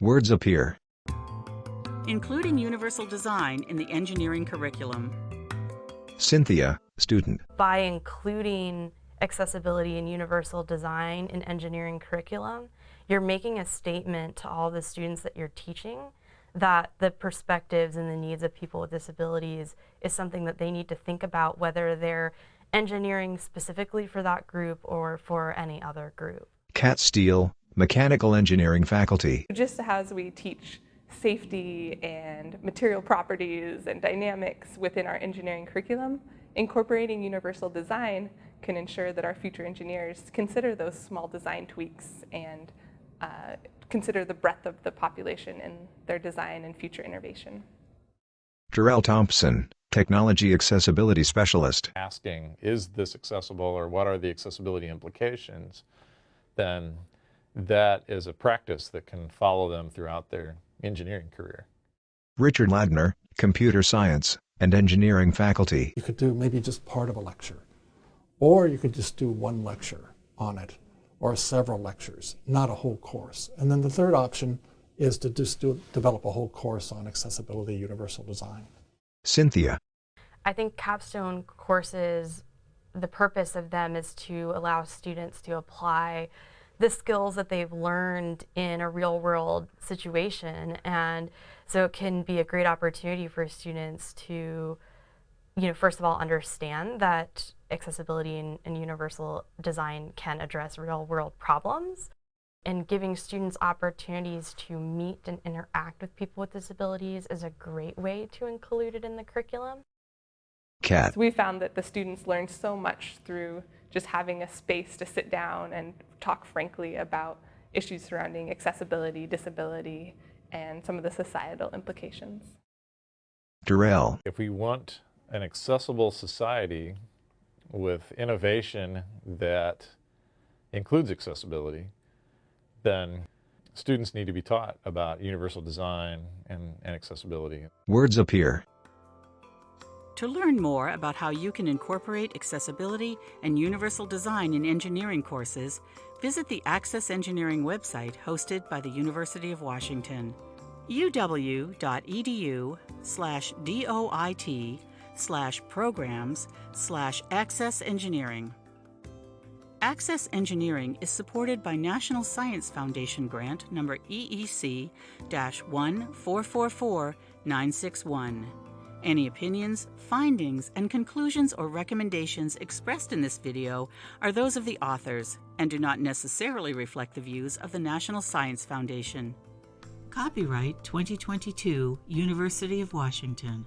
Words appear. Including universal design in the engineering curriculum. Cynthia, student. By including accessibility and universal design in engineering curriculum, you're making a statement to all the students that you're teaching that the perspectives and the needs of people with disabilities is something that they need to think about whether they're engineering specifically for that group or for any other group. Kat Steele, mechanical engineering faculty. Just as we teach safety and material properties and dynamics within our engineering curriculum, incorporating universal design can ensure that our future engineers consider those small design tweaks and uh, consider the breadth of the population in their design and future innovation. Terrill Thompson, Technology Accessibility Specialist. Asking, is this accessible or what are the accessibility implications, then that is a practice that can follow them throughout their engineering career. Richard Ladner, Computer Science and Engineering Faculty. You could do maybe just part of a lecture, or you could just do one lecture on it, or several lectures, not a whole course. And then the third option is to just do, develop a whole course on accessibility universal design. Cynthia. I think capstone courses, the purpose of them is to allow students to apply the skills that they've learned in a real world situation. And so it can be a great opportunity for students to, you know, first of all, understand that accessibility and, and universal design can address real world problems and giving students opportunities to meet and interact with people with disabilities is a great way to include it in the curriculum. Kat. So we found that the students learned so much through just having a space to sit down and talk frankly about issues surrounding accessibility, disability, and some of the societal implications. Terrill. If we want an accessible society with innovation that includes accessibility, then students need to be taught about universal design and, and accessibility. Words appear. To learn more about how you can incorporate accessibility and universal design in engineering courses, visit the Access Engineering website hosted by the University of Washington. uw.edu slash doit slash programs slash access engineering. Access Engineering is supported by National Science Foundation grant number EEC 1444961. Any opinions, findings, and conclusions or recommendations expressed in this video are those of the authors and do not necessarily reflect the views of the National Science Foundation. Copyright 2022 University of Washington.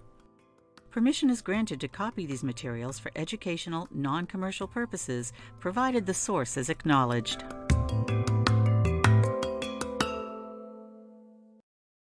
Permission is granted to copy these materials for educational, non-commercial purposes, provided the source is acknowledged.